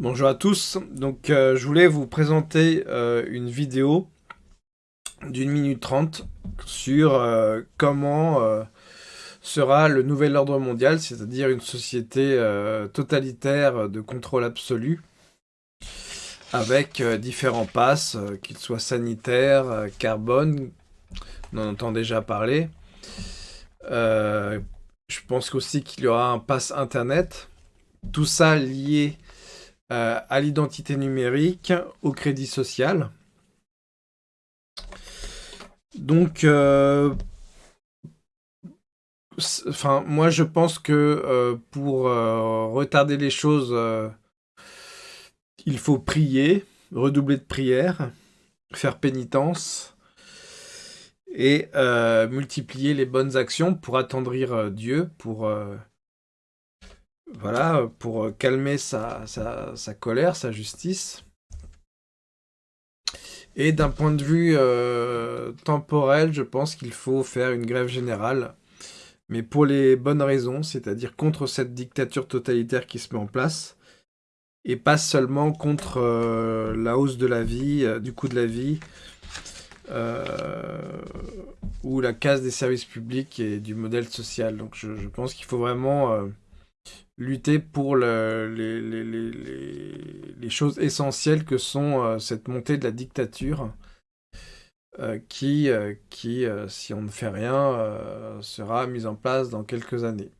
Bonjour à tous, donc euh, je voulais vous présenter euh, une vidéo d'une minute trente sur euh, comment sera le nouvel ordre mondial, c'est-à-dire une société totalitaire de contrôle absolu avec différents passes, qu'ils soient sanitaires, carbone, on en entend déjà parler. je pense aussi qu'il y aura un pass internet, tout ça lié euh, à l'identité numérique, au crédit social. Donc, euh, moi je pense que euh, pour retarder les choses, il faut prier, redoubler de prière, faire pénitence et multiplier les bonnes actions pour attendrir Dieu, pour voilà, pour euh, calmer sa, colère, sa justice. Et d'un point de vue euh, temporel, je pense qu'il faut faire une grève générale, mais pour les bonnes raisons, c'est-à-dire contre cette dictature totalitaire qui se met en place, et pas seulement contre euh, la hausse de la vie, du coût de la vie, ou la casse des services publics et du modèle social. Donc je, je pense qu'il faut vraiment lutter pour les, choses essentielles que sont euh, cette montée de la dictature euh, qui, euh, qui si on ne fait rien, sera mise en place dans quelques années.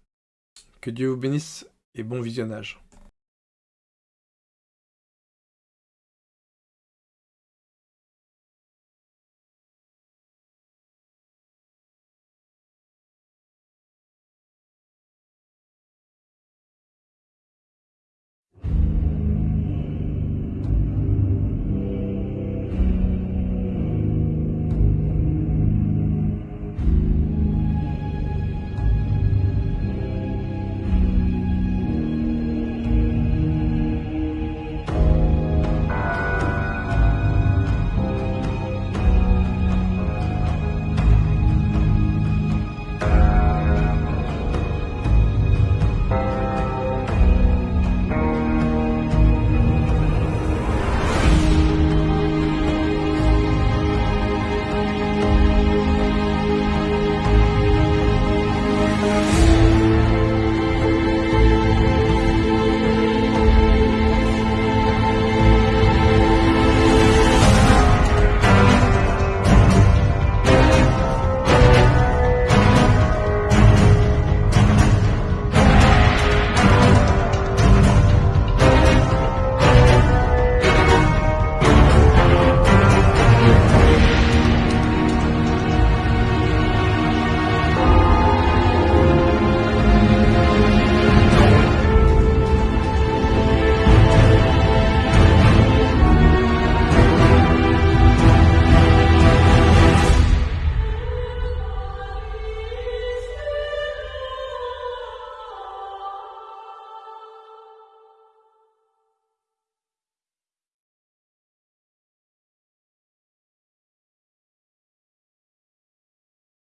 Que Dieu vous bénisse et bon visionnage.